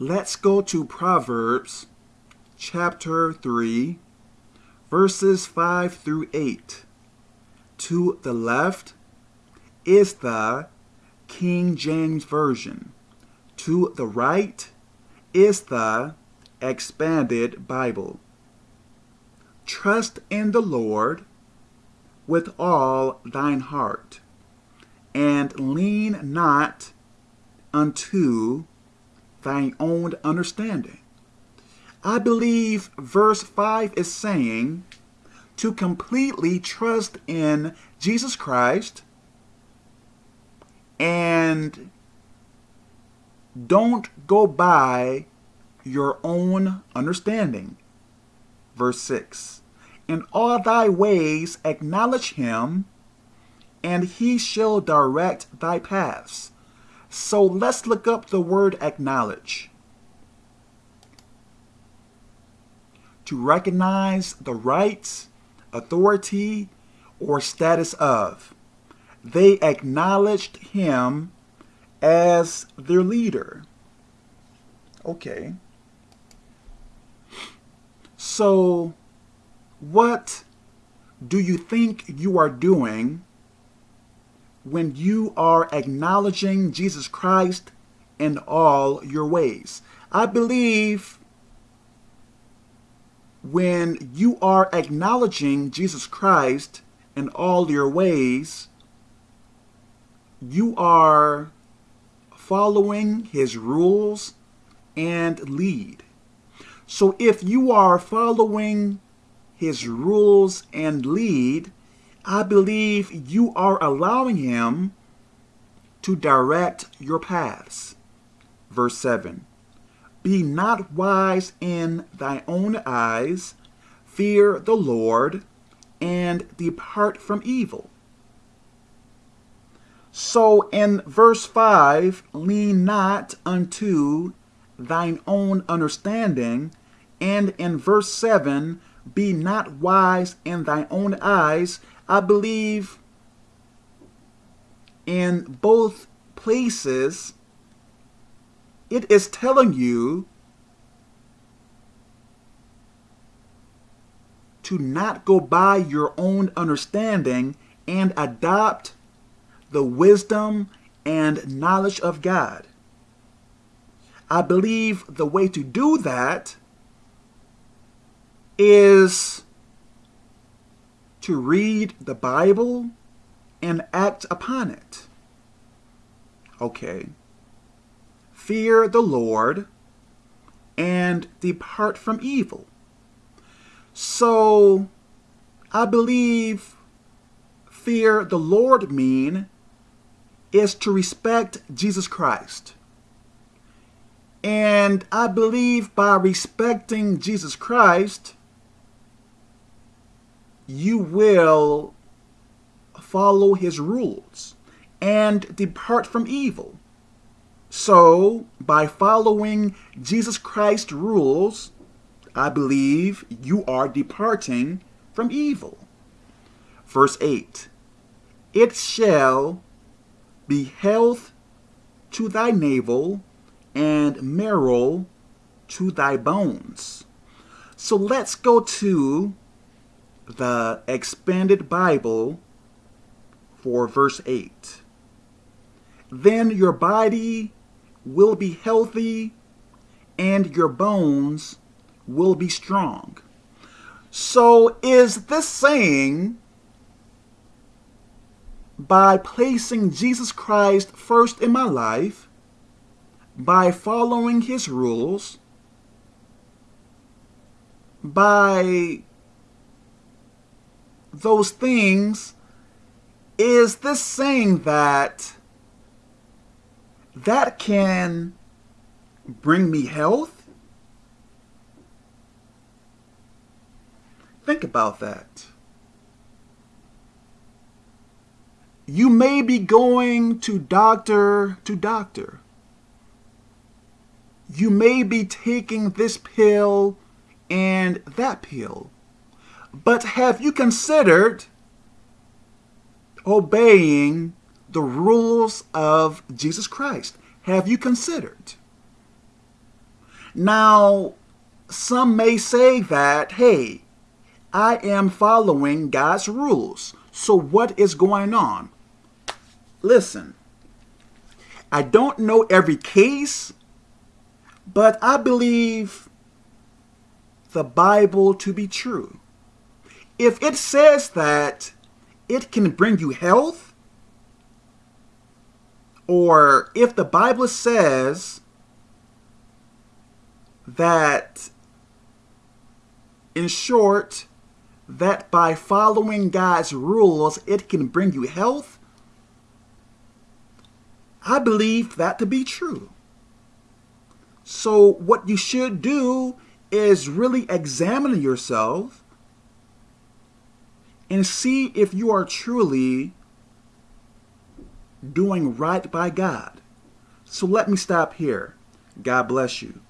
Let's go to Proverbs chapter 3, verses 5 through 8. To the left is the King James Version. To the right is the Expanded Bible. Trust in the Lord with all thine heart, and lean not unto thine own understanding. I believe verse 5 is saying to completely trust in Jesus Christ and don't go by your own understanding. Verse 6 In all thy ways acknowledge him, and he shall direct thy paths. So let's look up the word acknowledge. To recognize the rights, authority, or status of. They acknowledged him as their leader. Okay. So, what do you think you are doing when you are acknowledging Jesus Christ in all your ways? I believe when you are acknowledging Jesus Christ in all your ways, you are following his rules and lead. So if you are following his rules and lead, I believe you are allowing him to direct your paths. Verse 7 Be not wise in thy own eyes, fear the Lord, and depart from evil. So in verse 5, lean not unto thine own understanding, and in verse 7, be not wise in thine own eyes. I believe in both places, it is telling you to not go by your own understanding and adopt the wisdom and knowledge of God. I believe the way to do that is to read the Bible and act upon it. Okay. Fear the Lord and depart from evil. So, I believe fear the Lord mean is to respect Jesus Christ. And I believe by respecting Jesus Christ, you will follow his rules and depart from evil. So, by following Jesus Christ's rules, I believe you are departing from evil. Verse 8 It shall be health to thy navel and marrow to thy bones. So let's go to the expanded Bible for verse 8. Then your body will be healthy and your bones will be strong. So is this saying by placing Jesus Christ first in my life, by following his rules, by those things, is this saying that that can bring me health? Think about that. You may be going to doctor to doctor. You may be taking this pill and that pill. But have you considered obeying the rules of Jesus Christ? Have you considered? Now, some may say that, hey, I am following God's rules. So what is going on? Listen, I don't know every case, but I believe the Bible to be true. If it says that it can bring you health, or if the Bible says that, in short, that by following God's rules, it can bring you health, I believe that to be true. So what you should do is really examine yourself and see if you are truly doing right by God. So let me stop here. God bless you.